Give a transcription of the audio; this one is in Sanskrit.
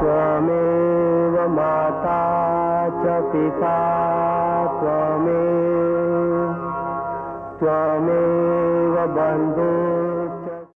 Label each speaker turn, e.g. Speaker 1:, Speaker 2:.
Speaker 1: त्वमेव माता च पिता त्वमेव। त्वमेव बन्धु